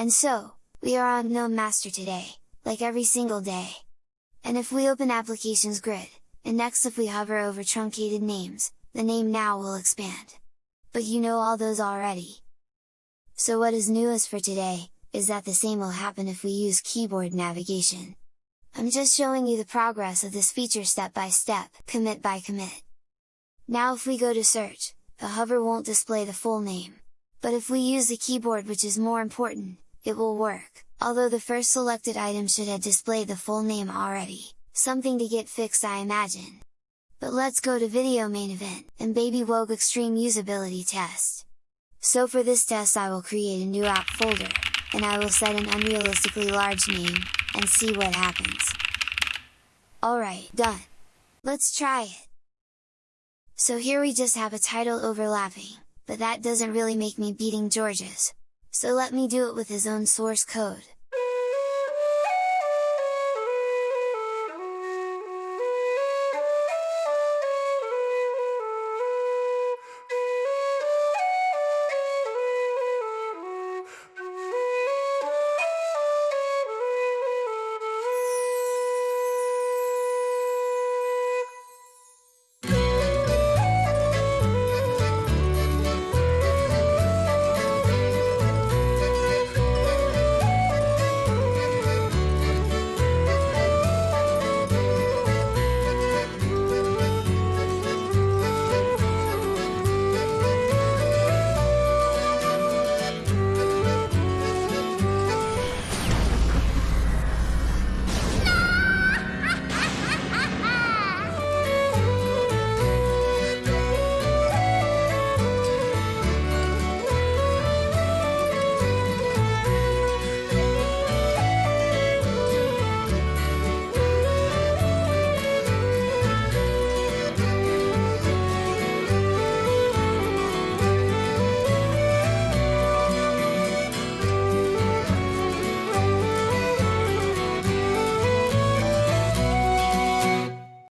And so, we are on GNOME Master today, like every single day. And if we open Applications Grid, and next if we hover over truncated names, the name now will expand. But you know all those already. So what is newest for today, is that the same will happen if we use keyboard navigation. I'm just showing you the progress of this feature step by step, commit by commit. Now if we go to search, the hover won't display the full name. But if we use the keyboard which is more important, it will work, although the first selected item should have displayed the full name already, something to get fixed I imagine. But let's go to video main event, and Baby Wogue Extreme Usability Test. So for this test I will create a new app folder, and I will set an unrealistically large name, and see what happens. Alright, done! Let's try it! So here we just have a title overlapping, but that doesn't really make me beating George's. So let me do it with his own source code.